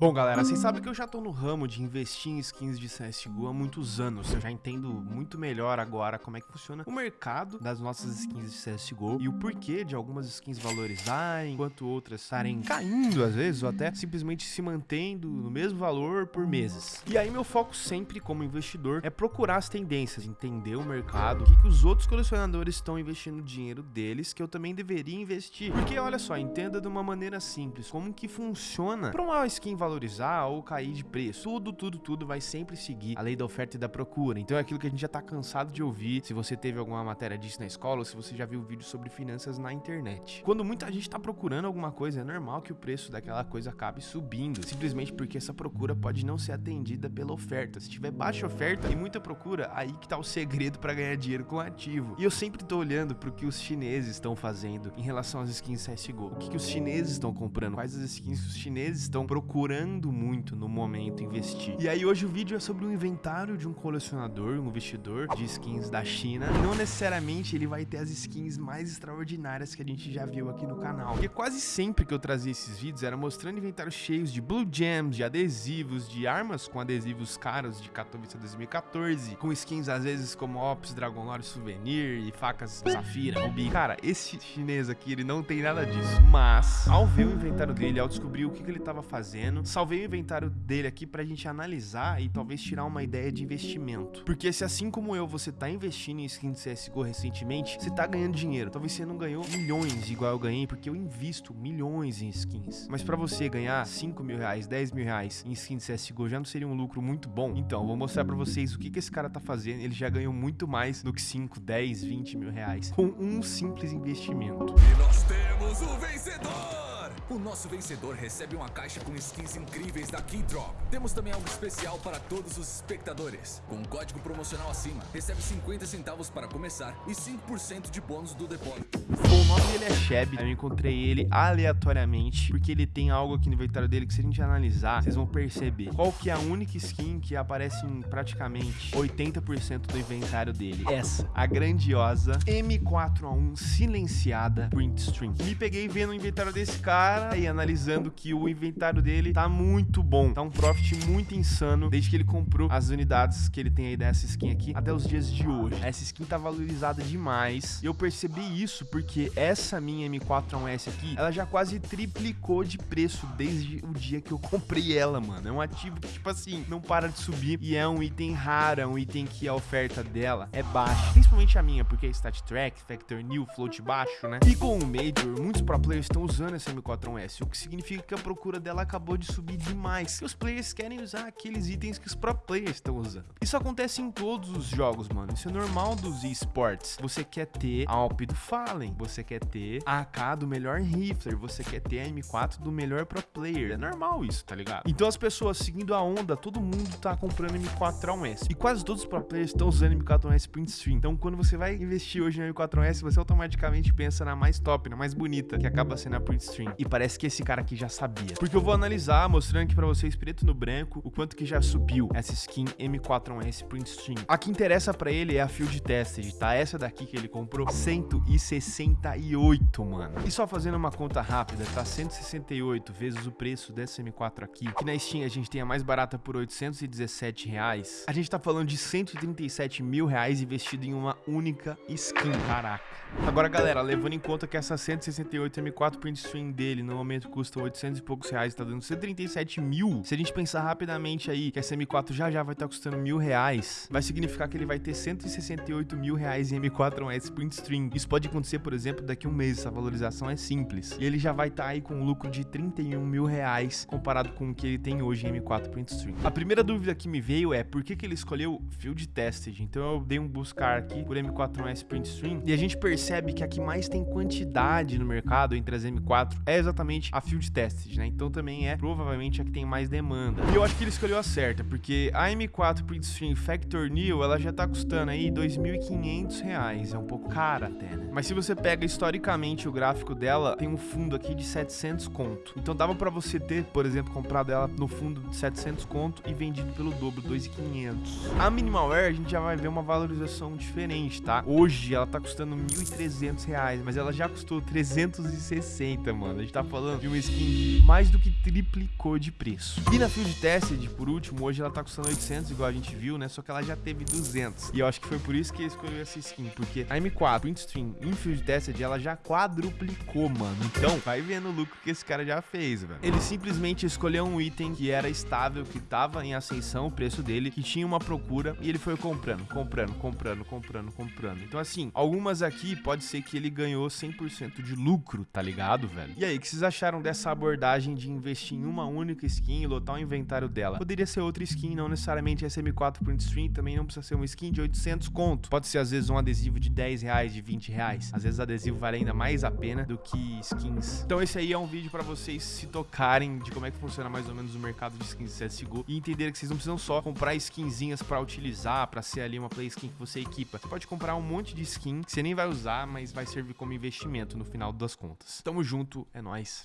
Bom, galera, vocês sabem que eu já tô no ramo de investir em skins de CSGO há muitos anos. Eu já entendo muito melhor agora como é que funciona o mercado das nossas skins de CSGO e o porquê de algumas skins valorizarem, enquanto outras estarem caindo às vezes, ou até simplesmente se mantendo no mesmo valor por meses. E aí meu foco sempre como investidor é procurar as tendências, entender o mercado, o que, que os outros colecionadores estão investindo dinheiro deles, que eu também deveria investir. Porque olha só, entenda de uma maneira simples como que funciona para uma skin valorizar valorizar ou cair de preço. Tudo, tudo, tudo vai sempre seguir a lei da oferta e da procura. Então é aquilo que a gente já tá cansado de ouvir. Se você teve alguma matéria disso na escola ou se você já viu vídeo sobre finanças na internet. Quando muita gente tá procurando alguma coisa, é normal que o preço daquela coisa acabe subindo, simplesmente porque essa procura pode não ser atendida pela oferta. Se tiver baixa oferta e muita procura, aí que tá o segredo para ganhar dinheiro com ativo. E eu sempre tô olhando pro que os chineses estão fazendo em relação às skins CSGO. O que, que os chineses estão comprando? Quais as skins que os chineses estão procurando procurando muito no momento investir. E aí hoje o vídeo é sobre o inventário de um colecionador, um investidor de skins da China. Não necessariamente ele vai ter as skins mais extraordinárias que a gente já viu aqui no canal. Porque quase sempre que eu trazia esses vídeos era mostrando inventários cheios de blue gems, de adesivos, de armas com adesivos caros de Katowice 2014, com skins às vezes como Ops, Dragon Lore Souvenir e facas Safira, Rubi. Cara, esse chinês aqui, ele não tem nada disso. Mas, ao ver o inventário dele, ao descobrir o que, que ele estava fazendo, salvei o inventário dele aqui pra gente analisar e talvez tirar uma ideia de investimento. Porque se assim como eu, você tá investindo em skin CSGO recentemente, você tá ganhando dinheiro. Talvez você não ganhou milhões igual eu ganhei, porque eu invisto milhões em skins. Mas pra você ganhar 5 mil reais, 10 mil reais em skin CSGO já não seria um lucro muito bom? Então, vou mostrar pra vocês o que, que esse cara tá fazendo. Ele já ganhou muito mais do que 5, 10, 20 mil reais com um simples investimento. E nós temos o vencedor! O nosso vencedor recebe uma caixa com skins incríveis da Keydrop. Temos também algo especial para todos os espectadores. Com um código promocional acima, recebe 50 centavos para começar e 5% de bônus do depósito. O nome dele é Sheb, eu encontrei ele aleatoriamente, porque ele tem algo aqui no inventário dele que se a gente analisar, vocês vão perceber qual que é a única skin que aparece em praticamente 80% do inventário dele. Essa, a grandiosa M4A1 silenciada Print String. Me peguei vendo o inventário desse cara, cara e analisando que o inventário dele tá muito bom. Tá um profit muito insano desde que ele comprou as unidades que ele tem aí dessa skin aqui até os dias de hoje. Essa skin tá valorizada demais. E eu percebi isso porque essa minha M4A1S aqui, ela já quase triplicou de preço desde o dia que eu comprei ela, mano. É um ativo que, tipo assim, não para de subir e é um item raro, é um item que a oferta dela é baixa. Principalmente a minha, porque é Stat Track, Factor New, Float baixo, né? E com o Major, muitos pro players estão usando essa M4 4S, o que significa que a procura dela acabou de subir demais. E os players querem usar aqueles itens que os pro players estão usando. Isso acontece em todos os jogos, mano. Isso é normal dos esports. Você quer ter a Alp do Fallen, você quer ter a AK do melhor rifler, você quer ter a M4 do melhor pro player. É normal isso, tá ligado? Então as pessoas seguindo a onda, todo mundo tá comprando M4A1S. E quase todos os pro players estão usando M4A1S Print Stream. Então quando você vai investir hoje na M4A1S, você automaticamente pensa na mais top, na mais bonita, que acaba sendo a Print Stream. E parece que esse cara aqui já sabia. Porque eu vou analisar, mostrando aqui pra vocês, preto no branco, o quanto que já subiu essa skin M4S Print Stream. A que interessa pra ele é a Field Tested, tá? Essa daqui que ele comprou, 168, mano. E só fazendo uma conta rápida, tá? 168 vezes o preço dessa M4 aqui, que na Steam a gente tem a mais barata por 817 reais. A gente tá falando de 137 mil reais investido em uma única skin, caraca. Agora, galera, levando em conta que essa 168 M4 Print Stream dele no momento custa 800 e poucos reais, tá dando 137 mil. Se a gente pensar rapidamente aí que essa M4 já já vai estar tá custando mil reais, vai significar que ele vai ter 168 mil reais em M4S Print String. Isso pode acontecer, por exemplo, daqui a um mês, essa valorização é simples. E ele já vai estar tá aí com um lucro de 31 mil reais comparado com o que ele tem hoje em M4 Print String. A primeira dúvida que me veio é por que, que ele escolheu Field Tested. Então eu dei um buscar aqui por M4S Print String e a gente percebe que a que mais tem quantidade no mercado entre as M4 é exatamente a field tested, né? Então também é provavelmente a que tem mais demanda. E eu acho que ele escolheu a certa, porque a M4 Printstream Factor New, ela já tá custando aí 2.500 reais, é um pouco cara até, né? Mas se você pega historicamente o gráfico dela, tem um fundo aqui de 700 conto. Então dava para você ter, por exemplo, comprado ela no fundo de 700 conto e vendido pelo dobro, 2.500. A Minimalware a gente já vai ver uma valorização diferente, tá? Hoje ela tá custando 1.300 reais, mas ela já custou 360, mano. Gente tá falando de uma skin que mais do que triplicou de preço. E na Field Tested, por último, hoje ela tá custando 800, igual a gente viu, né? Só que ela já teve 200. E eu acho que foi por isso que escolheu essa skin, porque a M4 Print Stream em Field Tested, ela já quadruplicou, mano. Então, vai vendo o lucro que esse cara já fez, velho. Ele simplesmente escolheu um item que era estável, que tava em ascensão, o preço dele, que tinha uma procura, e ele foi comprando, comprando, comprando, comprando, comprando. Então, assim, algumas aqui pode ser que ele ganhou 100% de lucro, tá ligado, velho? E aí, o que vocês acharam dessa abordagem de investir em uma única skin e lotar o inventário dela? Poderia ser outra skin, não necessariamente SM4 Print Stream, também não precisa ser uma skin de 800 conto. Pode ser, às vezes, um adesivo de 10 reais, de 20 reais. Às vezes, adesivo vale ainda mais a pena do que skins. Então, esse aí é um vídeo pra vocês se tocarem de como é que funciona mais ou menos o mercado de skins de CSGO e entenderem que vocês não precisam só comprar skinzinhas pra utilizar, pra ser ali uma play skin que você equipa. Você pode comprar um monte de skin que você nem vai usar, mas vai servir como investimento no final das contas. Tamo junto, é nóis, falou.